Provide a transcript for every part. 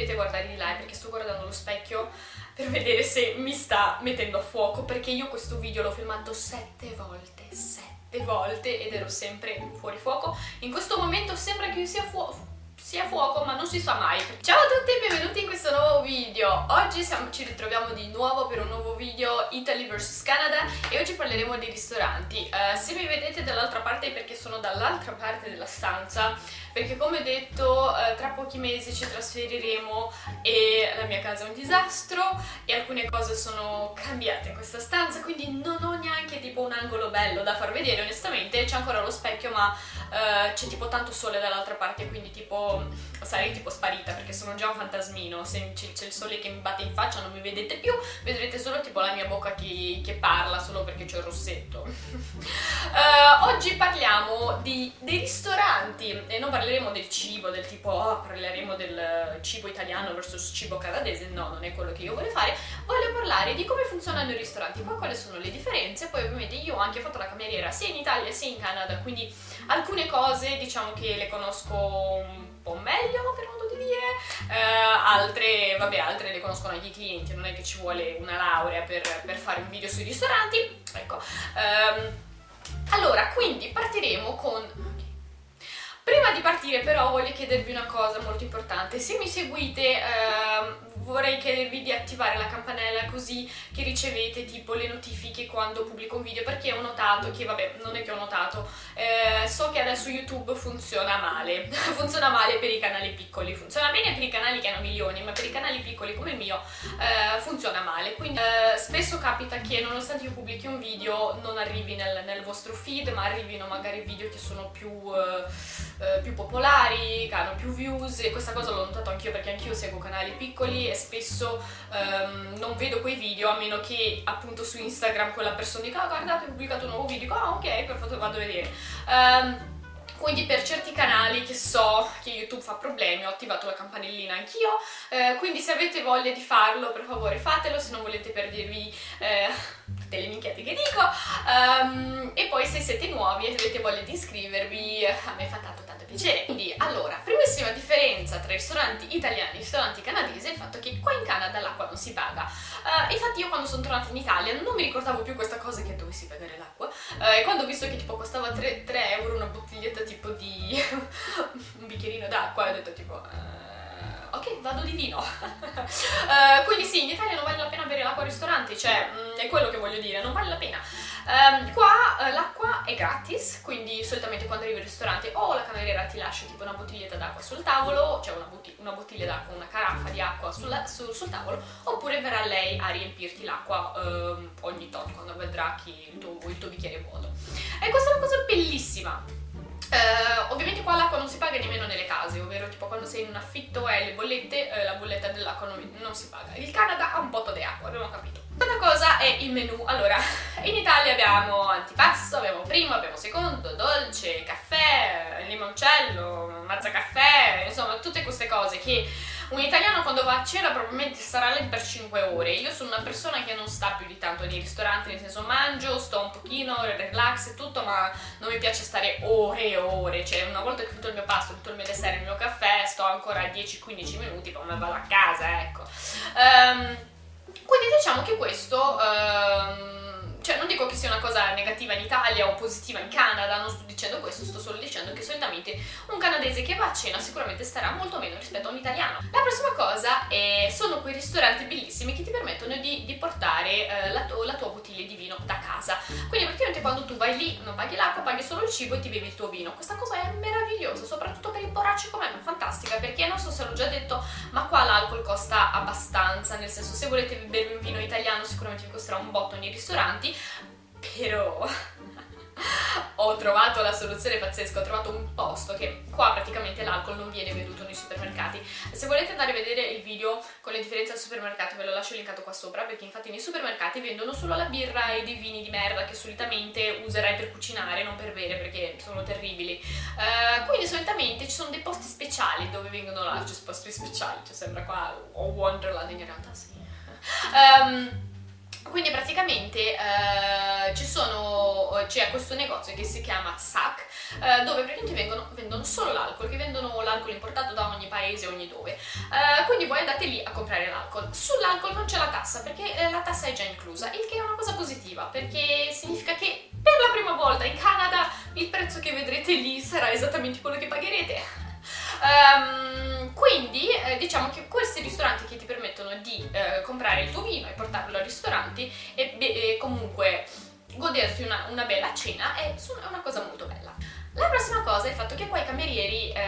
vedete guardare di là è perché sto guardando lo specchio per vedere se mi sta mettendo a fuoco perché io questo video l'ho filmato sette volte, sette volte ed ero sempre fuori fuoco. In questo momento sembra che io sia fuoco sia fuoco ma non si sa mai. Ciao a tutti e benvenuti in questo nuovo video. Oggi siamo, ci ritroviamo di nuovo per un nuovo video Italy vs Canada e oggi parleremo dei ristoranti. Uh, Se mi vedete dall'altra parte è perché sono dall'altra parte della stanza perché come detto uh, tra pochi mesi ci trasferiremo e la mia casa è un disastro e alcune cose sono cambiate in questa stanza quindi non ho neanche tipo un angolo bello da far vedere onestamente. C'è ancora lo specchio ma uh, c'è tipo tanto sole dall'altra parte quindi tipo sarei tipo sparita perché sono già un fantasmino. Se c'è il sole che mi batte in faccia non mi vedete più vedrete solo tipo la mia bocca che, che parla solo perché c'è il rossetto. Uh, oggi parliamo di, dei ristoranti e non parleremo del cibo del tipo oh, parleremo del cibo italiano versus cibo canadese no non è quello che io voglio fare voglio parlare di come funzionano i ristoranti poi quali sono le differenze poi ovviamente io ho anche fatto la cameriera sia in Italia sia in Canada quindi alcune cose diciamo che le conosco un po' meglio per modo di dire, uh, altre, vabbè, altre le conoscono anche i clienti, non è che ci vuole una laurea per, per fare un video sui ristoranti, ecco. Um, allora, quindi partiremo con... Prima di partire però voglio chiedervi una cosa molto importante, se mi seguite uh, vorrei chiedervi di attivare la campanella così che ricevete tipo le notifiche quando pubblico un video perché ho notato che, vabbè, non è che ho notato, eh, so che adesso YouTube funziona male, funziona male per i canali piccoli, funziona bene per i canali che hanno milioni, ma per i canali piccoli come il mio eh, funziona male, quindi eh, spesso capita che nonostante io pubblichi un video non arrivi nel, nel vostro feed, ma arrivino magari video che sono più, eh, eh, più popolari, che hanno più views e questa cosa l'ho notato anch'io perché anch'io seguo canali piccoli e spesso um, non vedo quei video a meno che appunto su Instagram quella persona dica ah guardate ho pubblicato un nuovo video, dico ah ok perfetto vado a vedere. Um, quindi per certi canali che so che YouTube fa problemi ho attivato la campanellina anch'io, eh, quindi se avete voglia di farlo per favore fatelo, se non volete perdervi eh, tutte le minchiate che dico, um, e poi se siete nuovi e avete voglia di iscrivervi a me fa tanto piacere. Quindi allora, primissima differenza tra ristoranti italiani e ristoranti canadesi è il fatto che qua in Canada l'acqua non si paga. Uh, infatti io quando sono tornata in Italia non mi ricordavo più questa cosa che dovessi pagare l'acqua uh, e quando ho visto che tipo costava 3, 3 euro una bottiglietta tipo di un bicchierino d'acqua ho detto tipo... Uh, ok, vado di vino. uh, quindi sì, in Italia non vale la pena bere l'acqua al ristorante, cioè mh, mm, è quello che voglio dire, non vale la pena. Um, qua uh, l'acqua è gratis, quindi solitamente quando arrivi al ristorante o la cameriera ti lascia tipo una bottiglietta d'acqua sul tavolo, cioè una, botti una bottiglia d'acqua, una caraffa di acqua sul, su, sul, tavolo, oppure verrà lei a riempirti l'acqua um, ogni tot quando vedrà che il tuo, il tuo bicchiere è vuoto. E questa è una cosa bellissima, Uh, ovviamente qua l'acqua non si paga nemmeno nelle case, ovvero tipo quando sei in un affitto e le bollette, uh, la bolletta dell'acqua non, non, si paga. Il Canada ha un botto di acqua, abbiamo capito. Cosa è il menù. Allora, in Italia abbiamo antipasto, abbiamo primo, abbiamo secondo, dolce, caffè, limoncello, mazza caffè, insomma tutte queste cose che un italiano quando va a cena probabilmente starà lì per 5 ore. Io sono una persona che non sta più di tanto nei ristoranti, nel senso mangio, sto un pochino, relax e tutto, ma non mi piace stare ore e ore. Cioè una volta che ho fatto il mio pasto, tutto il mio dessert, il mio caffè, sto ancora 10-15 minuti, poi me vado a casa, ecco. Um, quindi diciamo che questo... Um, cioè non dico che sia una cosa negativa in Italia o positiva in Canada, non sto dicendo questo, sto solo dicendo che solitamente un canadese che va a cena sicuramente starà molto meno rispetto a un italiano. La prossima cosa è, sono quei ristoranti bellissimi che ti permettono di, di portare eh, la, la, tua bottiglia di vino da casa. Quindi praticamente quando tu vai lì non paghi l'acqua, paghi solo il cibo e ti bevi il tuo vino. Questa cosa è meravigliosa, soprattutto per i poracci come me, è fantastica perché non so se l'ho già detto, ma qua l'alcol costa abbastanza, nel senso se volete bervi un vino italiano sicuramente vi costerà un botto nei ristoranti, però ho trovato la soluzione pazzesca, ho trovato un posto che qua praticamente l'alcol non viene venduto nei supermercati. Se volete andare a vedere il video con le differenze al supermercato ve lo lascio linkato qua sopra perché infatti nei supermercati vendono solo la birra e dei vini di merda che solitamente userai per cucinare, non per bere perché sono terribili. Uh, quindi solitamente ci sono dei posti speciali dove vengono là, cioè posti speciali, cioè sembra qua o Wonderland in realtà sì. Um, quindi praticamente eh, ci sono, c'è questo negozio che si chiama SAC eh, dove praticamente vengono, vendono solo l'alcol, che vendono l'alcol importato da ogni paese, ogni dove. Eh, quindi voi andate lì a comprare l'alcol. Sull'alcol non c'è la tassa perché eh, la tassa è già inclusa, il che è una cosa positiva perché significa che per la prima volta in Canada il prezzo che vedrete lì sarà esattamente quello che pagherete. Um, quindi eh, diciamo che questi ristoranti che ti permettono di eh, comprare il tuo vino e portarlo al ristorante e, e comunque goderti una, una bella cena è una cosa molto bella. La prossima cosa è il fatto che qua i camerieri eh,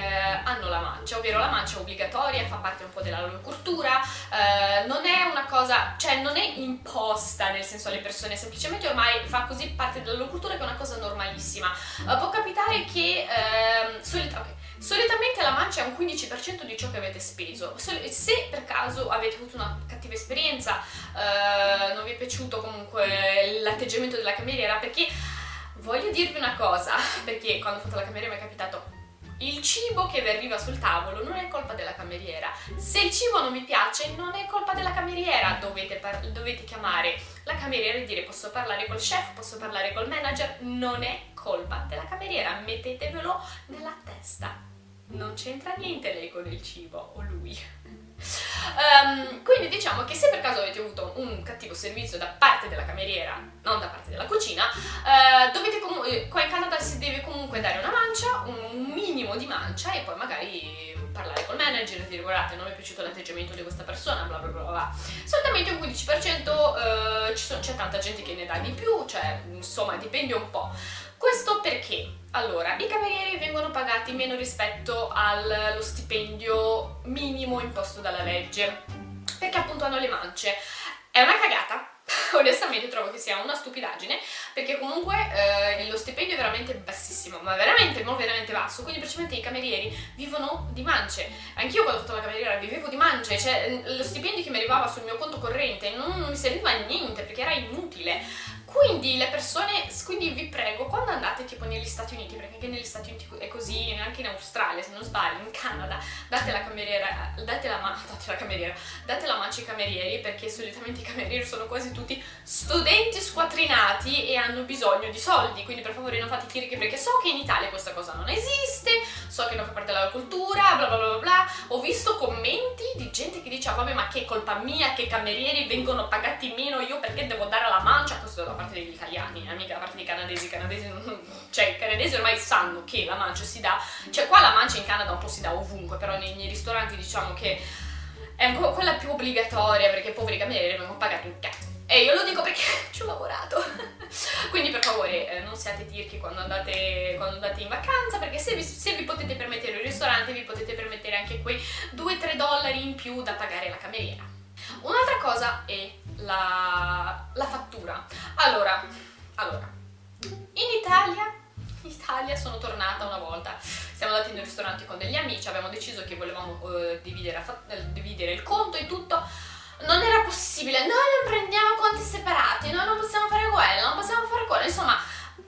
hanno la mancia, ovvero la mancia è obbligatoria, fa parte un po' della loro cultura, eh, non è una cosa, cioè non è imposta nel senso alle persone, semplicemente ormai fa così parte della loro cultura che è una cosa normalissima. Uh, può capitare che, eh, solita, okay, solitamente la mancia è un 15% di ciò che avete speso, se per caso avete avuto una cattiva esperienza, eh, non vi è piaciuto comunque l'atteggiamento della cameriera, perché Voglio dirvi una cosa, perché quando ho fatto la cameriera mi è capitato il cibo che vi arriva sul tavolo non è colpa della cameriera. Se il cibo non vi piace, non è colpa della cameriera. Dovete, dovete, chiamare la cameriera e dire posso parlare col chef, posso parlare col manager. Non è colpa della cameriera, mettetevelo nella testa. Non c'entra niente lei con il cibo, o lui. Um, quindi diciamo che se per caso avete avuto un cattivo servizio da parte della cameriera, non da parte della cucina, uh, dovete comunque, qua in Canada si deve comunque dare una mancia, un minimo di mancia e poi magari parlare col manager e dire guardate non mi è piaciuto l'atteggiamento di questa persona, bla bla bla bla. Solitamente un 15% uh, c'è tanta gente che ne dà di più, cioè insomma dipende un po'. Questo perché? Allora, i camerieri vengono pagati meno rispetto allo stipendio minimo imposto dalla legge, perché appunto hanno le mance. È una cagata, onestamente trovo che sia una stupidaggine perché comunque eh, lo stipendio è veramente bassissimo ma veramente, non veramente basso quindi praticamente i camerieri vivono di mance anch'io quando ho fatto la cameriera vivevo di mance cioè lo stipendio che mi arrivava sul mio conto corrente non, non mi serviva a niente perché era inutile quindi le persone, quindi vi prego, quando andate tipo negli Stati Uniti, perché anche negli Stati Uniti è così, anche in Australia se non sbaglio, in Canada, date la cameriera, date la, date la cameriera, date la mancia ai camerieri perché solitamente i camerieri sono quasi tutti studenti squattrinati e hanno bisogno di soldi, quindi per favore non fate chiriche perché so che in Italia questa cosa non esiste, so che non fa parte della cultura, bla bla bla bla, ho visto commenti gente che dice ah, vabbè ma che colpa mia che i camerieri vengono pagati meno io perché devo dare la mancia, questo da parte degli italiani, eh, mica da parte dei canadesi, canadesi, cioè i canadesi ormai sanno che la mancia si dà, cioè qua la mancia in Canada un po' si dà ovunque, però nei, nei ristoranti diciamo che è quella più obbligatoria perché i poveri camerieri vengono pagati un cazzo. E io lo dico perché ci ho lavorato. Quindi per favore eh, non siate tirchi quando andate, quando andate in vacanza perché se vi, se vi, potete permettere il ristorante vi potete permettere anche quei 2-3 dollari in più da pagare la cameriera. Un'altra cosa è la, la fattura. Allora, allora, in Italia in Italia sono tornata una volta, siamo andati in un ristorante con degli amici, abbiamo deciso che volevamo uh, dividere, dividere il conto e tutto, non era possibile, noi non prendiamo conti separati, noi non possiamo fare quello, non possiamo fare quello, insomma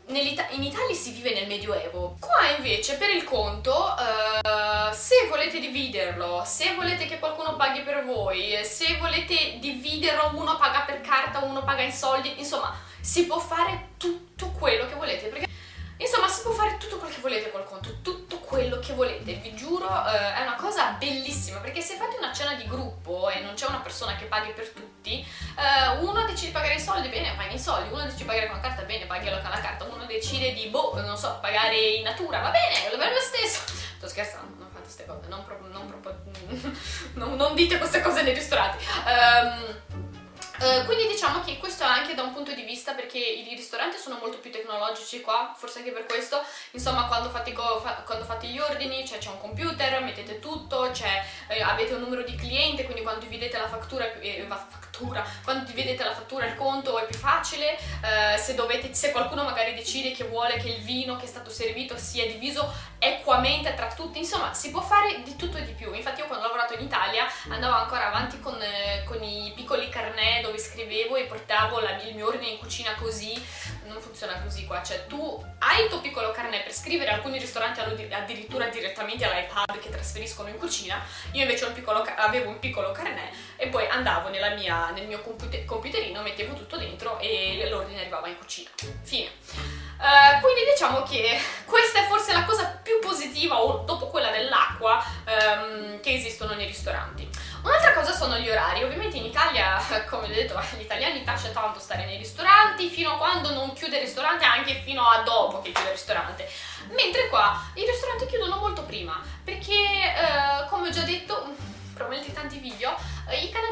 in Italia si vive nel medioevo. Qua invece per il conto uh, se volete dividerlo se volete che qualcuno paghi per voi se volete dividerlo uno paga per carta uno paga in soldi insomma si può fare tutto quello che volete perché insomma si può fare tutto quello che volete col conto tutto quello che volete. Vi giuro uh, è una cosa bellissima perché se fate una cena di gruppo e non c'è una persona che paghi per tutti uh, uno decide di pagare i soldi bene paghi i soldi. Uno decide di pagare con la carta bene paghi con la carta. Uno decide di boh non so pagare in natura va bene lo lo stesso. Sto scherzando non queste cose non, proprio, non, proprio, non, non dite queste cose nei ristoranti. Um, Uh, quindi diciamo che questo è anche da un punto di vista perché i ristoranti sono molto più tecnologici qua, forse anche per questo, insomma quando fate, fa quando fate gli ordini c'è un computer, mettete tutto, eh, avete un numero di cliente, quindi quando dividete la fattura, eh, fattura. Quando dividete la fattura il conto è più facile, eh, se, dovete, se qualcuno magari decide che vuole che il vino che è stato servito sia diviso equamente tra tutti, insomma si può fare di tutto e di più, infatti io quando ho lavorato in Italia andavo ancora avanti con, eh, con i piccoli carnet dove scrivevo e portavo la, il mio ordine in cucina così, non funziona così qua, cioè tu hai il tuo piccolo carnet per scrivere, alcuni ristoranti hanno addirittura direttamente all'iPad che trasferiscono in cucina, io invece un piccolo, avevo un piccolo carnet e poi andavo mia, nel mio computer, computerino, mettevo tutto dentro e l'ordine arrivava in cucina. Fine. Uh, quindi diciamo che questa è forse la cosa più positiva, o dopo quella dell'acqua, um, che esistono nei ristoranti. Un'altra cosa sono gli orari. Ovviamente in Italia, come ho detto, agli italiani piace tanto stare nei ristoranti fino a quando non chiude il ristorante, anche fino a dopo che chiude il ristorante. Mentre qua i ristoranti chiudono molto prima,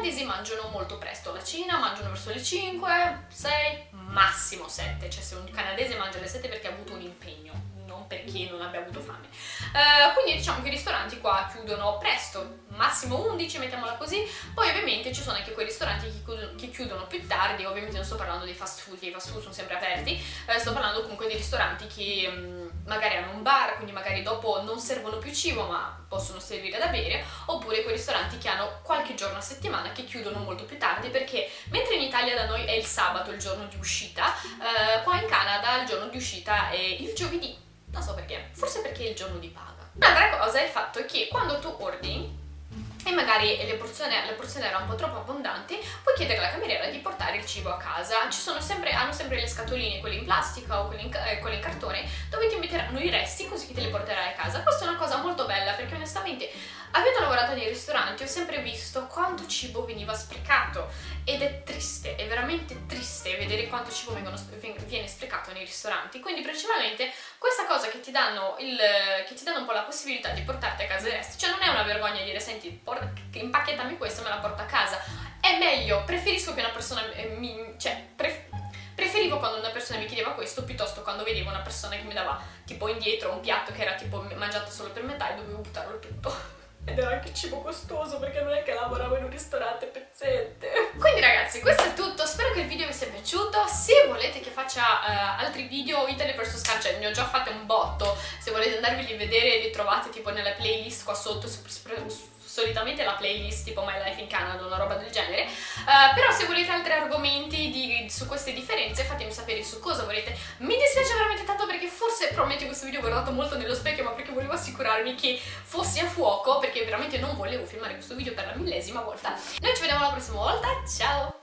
i canadesi mangiano molto presto la cena, mangiano verso le 5, 6, massimo 7, cioè se un canadese mangia alle 7 perché ha avuto un impegno non perché non abbia avuto fame. Uh, quindi diciamo che i ristoranti qua chiudono presto, massimo 11, mettiamola così. Poi ovviamente ci sono anche quei ristoranti che chiudono, che chiudono più tardi, ovviamente non sto parlando dei fast food, che i fast food sono sempre aperti, uh, sto parlando comunque di ristoranti che um, magari hanno un bar, quindi magari dopo non servono più cibo ma possono servire da bere, oppure quei ristoranti che hanno qualche giorno a settimana che chiudono molto più tardi perché mentre in Italia da noi è il sabato il giorno di uscita, uh, qua in Canada il giorno di uscita è il giovedì non so perché, forse perché è il giorno di paga. Un'altra cosa è il fatto che quando tu ordini e magari le porzioni, le porzioni, erano un po' troppo abbondanti, puoi chiedere alla cameriera di portare il cibo a casa. Ci sono sempre, hanno sempre le scatoline, quelle in plastica o quelle in, eh, quelle in cartone, dove ti metteranno i resti così che te li porterai a casa. Questa è una cosa molto bella perché onestamente, avendo lavorato nei ristoranti, ho sempre visto quanto cibo veniva sprecato ed è triste, è veramente triste vedere quanto cibo vengono, viene sprecato nei ristoranti. Quindi principalmente questa cosa che ti danno, il, che ti danno un po' la possibilità di portarti a casa i resti, cioè non è una vergogna dire senti impacchettami questo e me la porto a casa. È meglio, preferisco che una persona eh, mi... cioè, pref preferivo quando una persona mi chiedeva questo piuttosto quando vedevo una persona che mi dava tipo indietro un piatto che era tipo mangiato solo per metà e dovevo buttarlo tutto. Ed era anche cibo costoso perché non è che lavoravo in un ristorante pezzente. Quindi ragazzi, questo è tutto. Spero che il video vi sia piaciuto. Se volete che faccia uh, altri video Italy vs Scan, ne ho già fatte un botto. Se volete andarveli a vedere li trovate tipo nella playlist qua sotto su, su, solitamente la playlist tipo My Life in Canada, una roba del genere, uh, però se volete altri argomenti di, su queste differenze fatemi sapere su cosa volete. Mi dispiace veramente tanto perché forse probabilmente questo video ho guardato molto nello specchio ma perché volevo assicurarmi che fossi a fuoco perché veramente non volevo filmare questo video per la millesima volta. Noi ci vediamo la prossima volta, ciao!